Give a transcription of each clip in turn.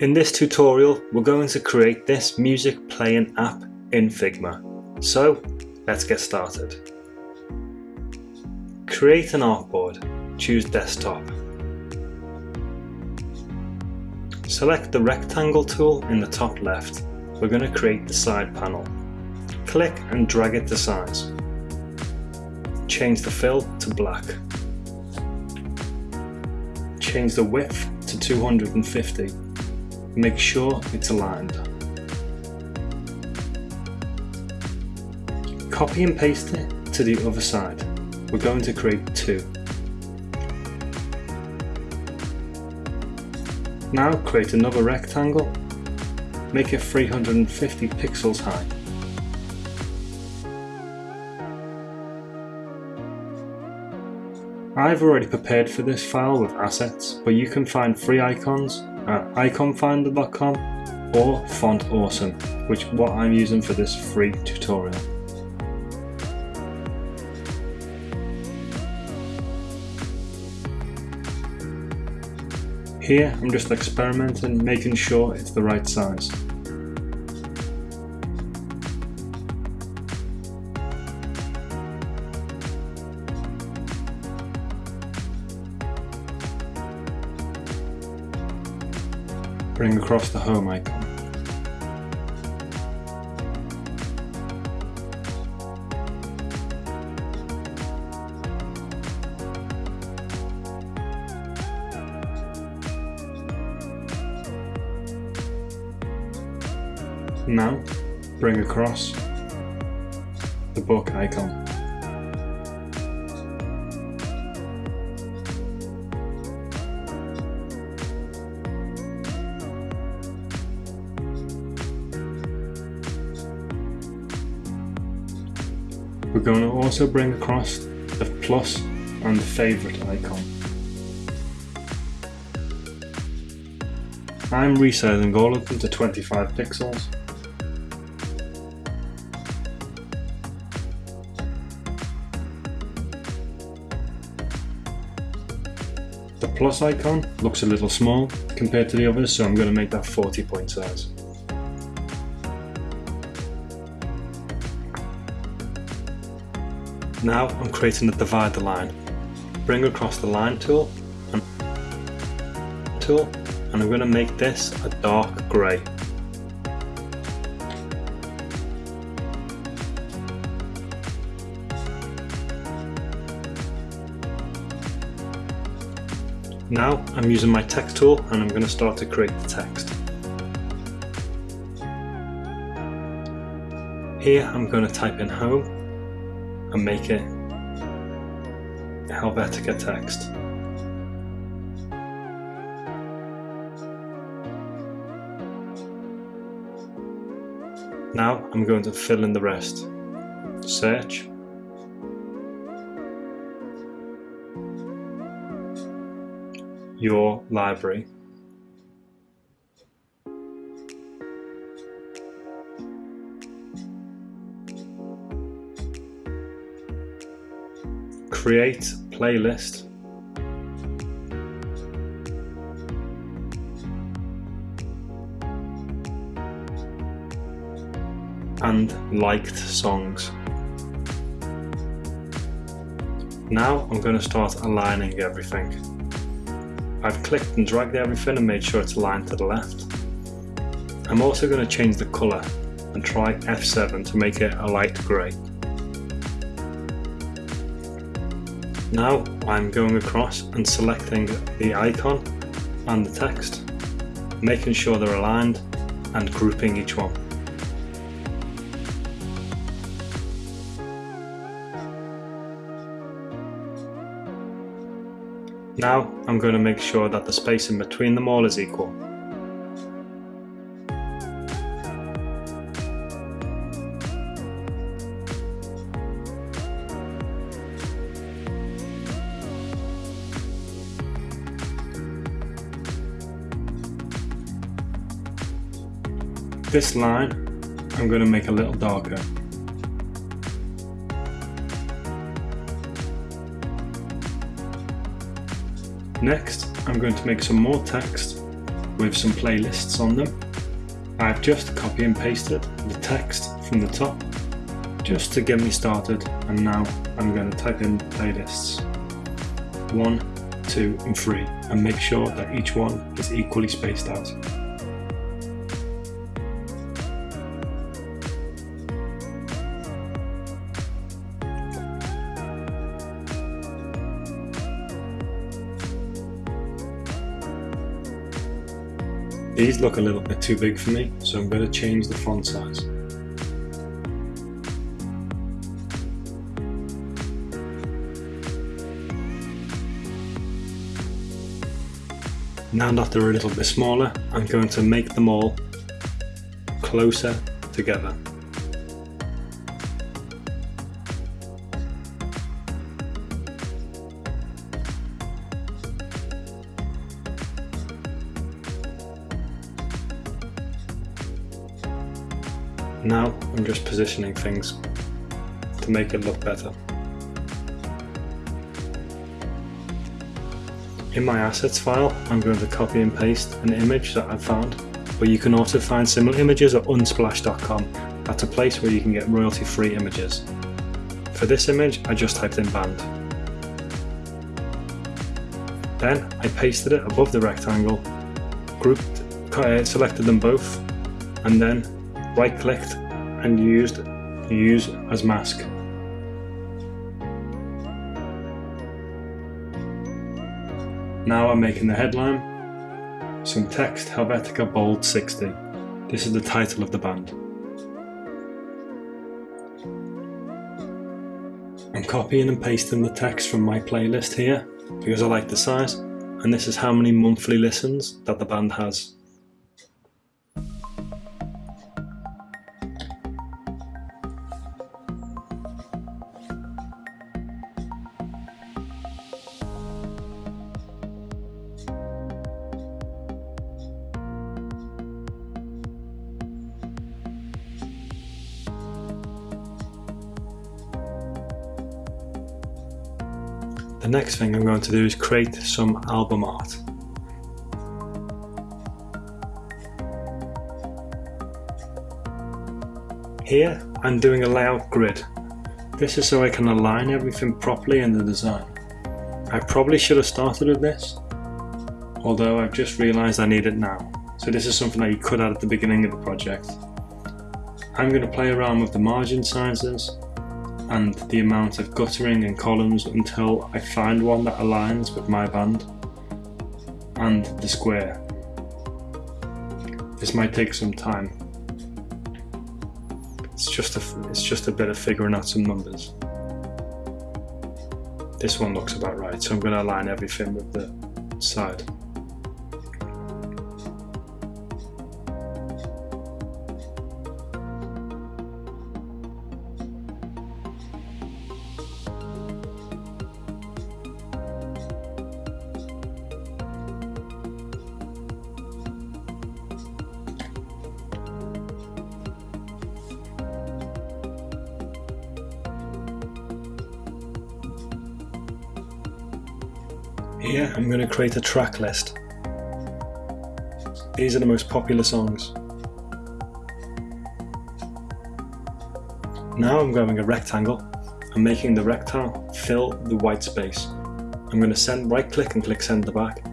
In this tutorial, we're going to create this music playing app in Figma. So, let's get started. Create an artboard. Choose desktop. Select the rectangle tool in the top left. We're going to create the side panel. Click and drag it to size. Change the fill to black. Change the width to 250. Make sure it's aligned. Copy and paste it to the other side. We're going to create two. Now create another rectangle, make it 350 pixels high. I've already prepared for this file with assets, but you can find free icons at iconfinder.com or Font Awesome, which what I'm using for this free tutorial. Here I'm just experimenting, making sure it's the right size. Bring across the home icon. Now, bring across the book icon. We're going to also bring across the plus and the favorite icon. I'm resizing all of them to 25 pixels. The plus icon looks a little small compared to the others so I'm going to make that 40 point size. Now I'm creating a divider line. Bring across the line tool and tool and I'm going to make this a dark grey. Now I'm using my text tool and I'm going to start to create the text. Here I'm going to type in home and make it Helvetica text. Now I'm going to fill in the rest. Search. Your library. Create playlist and liked songs. Now I'm going to start aligning everything. I've clicked and dragged everything and made sure it's aligned to the left. I'm also going to change the colour and try F7 to make it a light grey. Now I'm going across and selecting the icon and the text, making sure they're aligned and grouping each one. Now I'm going to make sure that the spacing between them all is equal. This line I'm going to make a little darker. Next I'm going to make some more text with some playlists on them. I've just copy and pasted the text from the top just to get me started and now I'm going to type in playlists 1, 2 and 3 and make sure that each one is equally spaced out. These look a little bit too big for me, so I'm going to change the font size. Now that they're a little bit smaller, I'm going to make them all closer together. Now I'm just positioning things to make it look better. In my assets file, I'm going to copy and paste an image that I've found, but you can also find similar images at unsplash.com. That's a place where you can get royalty-free images. For this image, I just typed in band. Then I pasted it above the rectangle, grouped, uh, selected them both, and then right clicked and used use as mask. Now I'm making the headline, some text Helvetica Bold 60. This is the title of the band. I'm copying and pasting the text from my playlist here because I like the size and this is how many monthly listens that the band has. Next thing I'm going to do is create some album art. Here I'm doing a layout grid. This is so I can align everything properly in the design. I probably should have started with this, although I've just realised I need it now. So this is something that you could add at the beginning of the project. I'm going to play around with the margin sizes and the amount of guttering and columns until I find one that aligns with my band and the square. This might take some time. It's just a, it's just a bit of figuring out some numbers. This one looks about right, so I'm going to align everything with the side. Here I'm going to create a track list. These are the most popular songs. Now I'm grabbing a rectangle and making the rectangle fill the white space. I'm going to send right click and click send to back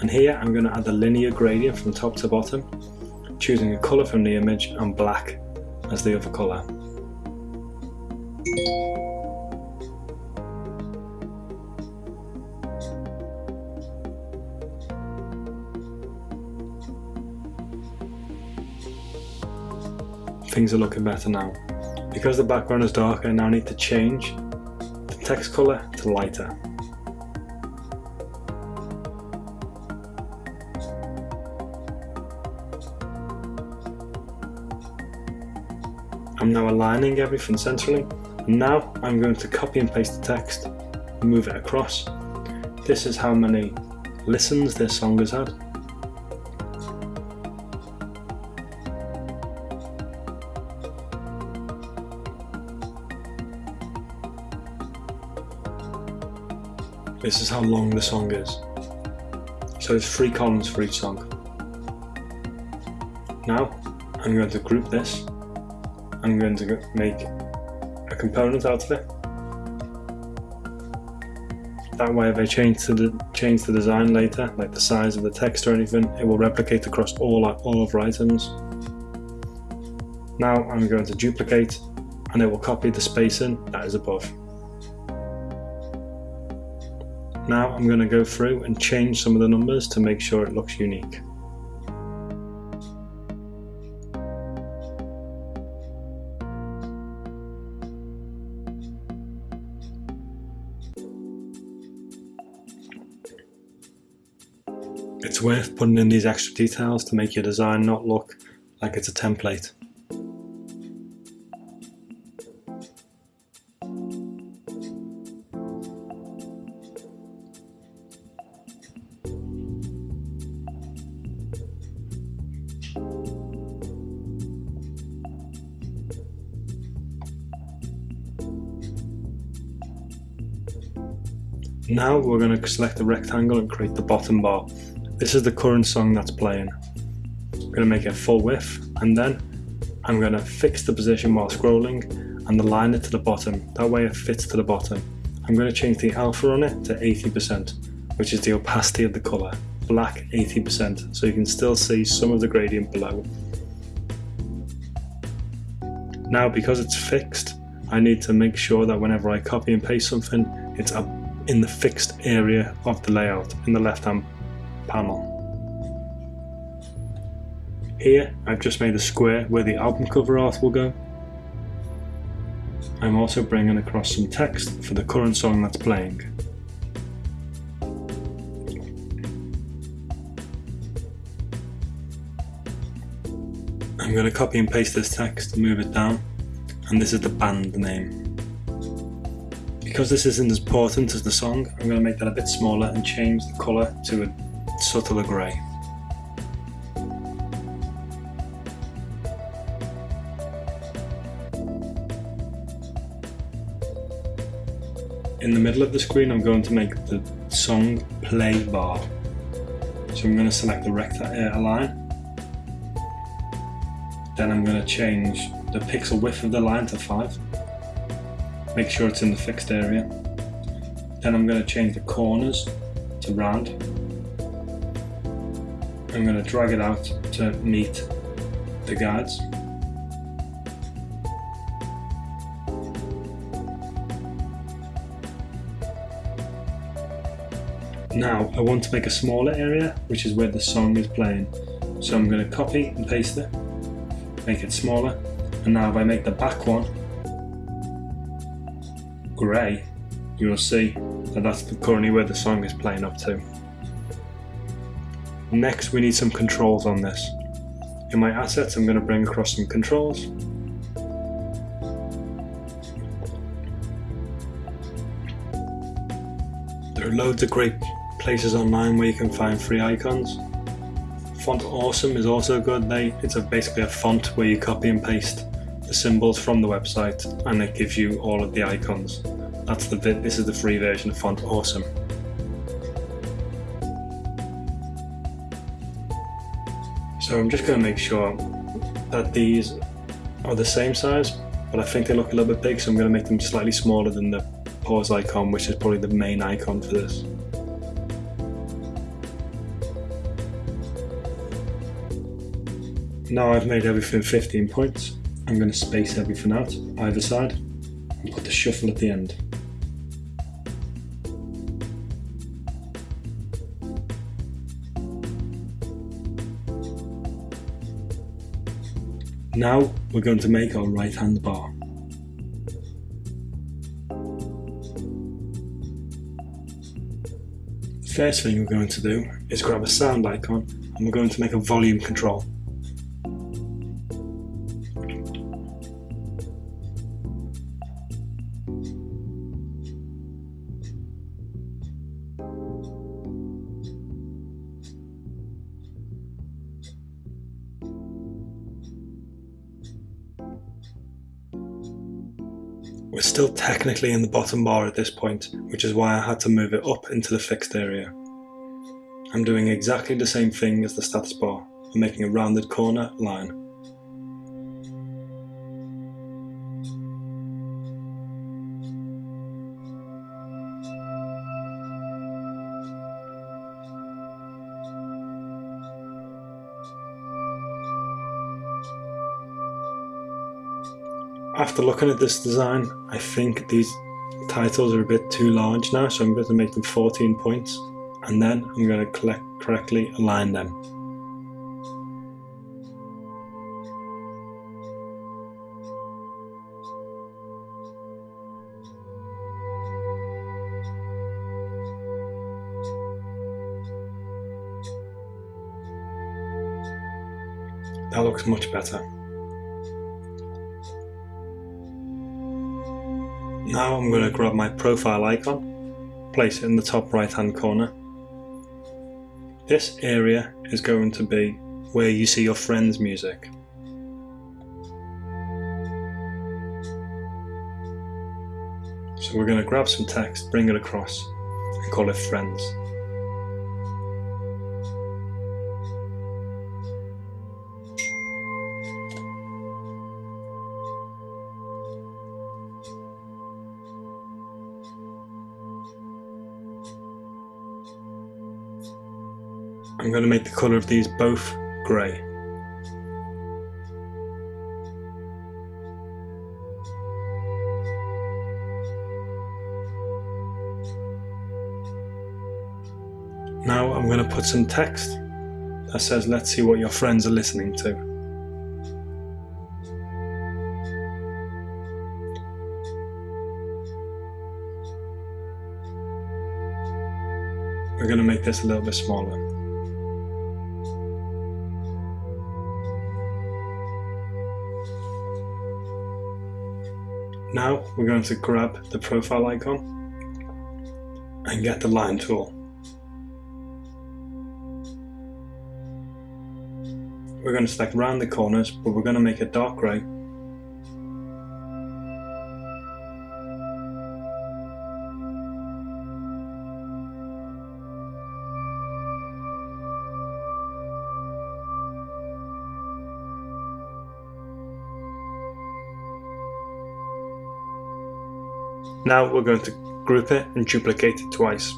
and here I'm going to add a linear gradient from top to bottom choosing a colour from the image and black as the other colour. Things are looking better now. Because the background is dark, I now need to change the text colour to lighter. I'm now aligning everything centrally. Now I'm going to copy and paste the text, move it across. This is how many listens this song has had. This is how long the song is. So there's three columns for each song. Now I'm going to group this. I'm going to make a component out of it. That way if I change, the, change the design later, like the size of the text or anything, it will replicate across all, all of our items. Now I'm going to duplicate and it will copy the spacing that is above. Now I'm going to go through and change some of the numbers to make sure it looks unique. It's worth putting in these extra details to make your design not look like it's a template. Now we're going to select the rectangle and create the bottom bar. This is the current song that's playing. I'm going to make it full width and then I'm going to fix the position while scrolling and align it to the bottom. That way it fits to the bottom. I'm going to change the alpha on it to 80%, which is the opacity of the colour. Black 80%, so you can still see some of the gradient below. Now because it's fixed, I need to make sure that whenever I copy and paste something, it's up in the fixed area of the layout in the left hand panel. Here I've just made a square where the album cover art will go. I'm also bringing across some text for the current song that's playing. I'm going to copy and paste this text, move it down, and this is the band name. Because this isn't as important as the song, I'm going to make that a bit smaller and change the colour to a subtler grey. In the middle of the screen I'm going to make the song play bar. So I'm going to select the rectangle uh, line. Then I'm going to change the pixel width of the line to 5. Make sure it's in the fixed area. Then I'm going to change the corners to round I'm going to drag it out to meet the guards. Now I want to make a smaller area which is where the song is playing. So I'm going to copy and paste it, make it smaller and now if I make the back one grey you'll see that that's currently where the song is playing up to. Next we need some controls on this. In my assets I'm going to bring across some controls. There are loads of great places online where you can find free icons. Font Awesome is also good. They, it's a, basically a font where you copy and paste the symbols from the website and it gives you all of the icons. That's the bit, this is the free version of Font Awesome. So I'm just going to make sure that these are the same size, but I think they look a little bit big, so I'm going to make them slightly smaller than the pause icon, which is probably the main icon for this. Now I've made everything 15 points, I'm going to space everything out either side and put the shuffle at the end. Now we're going to make our right hand bar. The first thing we're going to do is grab a sound icon and we're going to make a volume control. We're still technically in the bottom bar at this point, which is why I had to move it up into the fixed area. I'm doing exactly the same thing as the status bar, and making a rounded corner line. After looking at this design, I think these titles are a bit too large now, so I'm going to make them 14 points, and then I'm going to collect, correctly align them. That looks much better. Now I'm going to grab my profile icon, place it in the top right hand corner. This area is going to be where you see your friends' music. So we're going to grab some text, bring it across and call it friends. I'm going to make the colour of these both grey. Now I'm going to put some text that says let's see what your friends are listening to. We're going to make this a little bit smaller. Now we're going to grab the profile icon and get the line tool. We're going to select round the corners, but we're going to make it dark grey Now we're going to group it and duplicate it twice.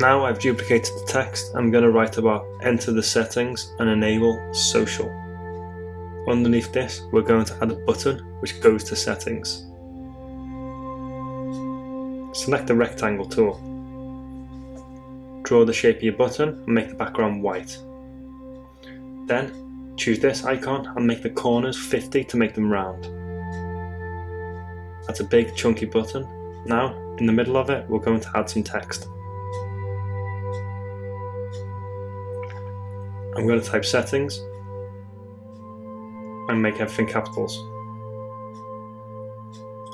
Now I've duplicated the text, I'm going to write about enter the settings and enable social. Underneath this, we're going to add a button which goes to settings. Select the rectangle tool. Draw the shape of your button and make the background white. Then choose this icon and make the corners 50 to make them round. That's a big chunky button. Now in the middle of it we're going to add some text. I'm going to type settings and make everything capitals.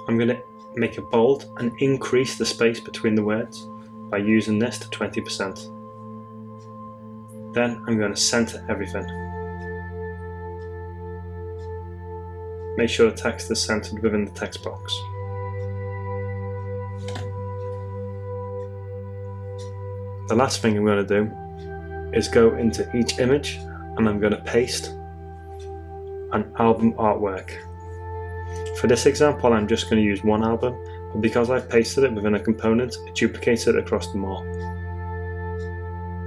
I'm going to make it bold and increase the space between the words by using this to 20%. Then I'm going to center everything. Make sure the text is centered within the text box. The last thing I'm going to do is go into each image and I'm going to paste an album artwork. For this example I'm just going to use one album but because I've pasted it within a component, it duplicates it across them all.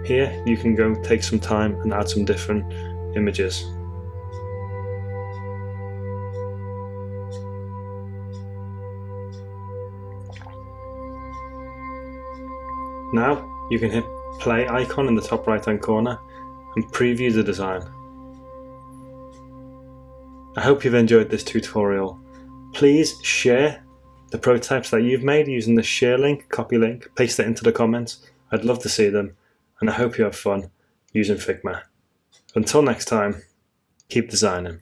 Here you can go take some time and add some different images. Now you can hit play icon in the top right hand corner and preview the design. I hope you've enjoyed this tutorial. Please share the prototypes that you've made using the share link, copy link, paste it into the comments. I'd love to see them and I hope you have fun using Figma. Until next time, keep designing.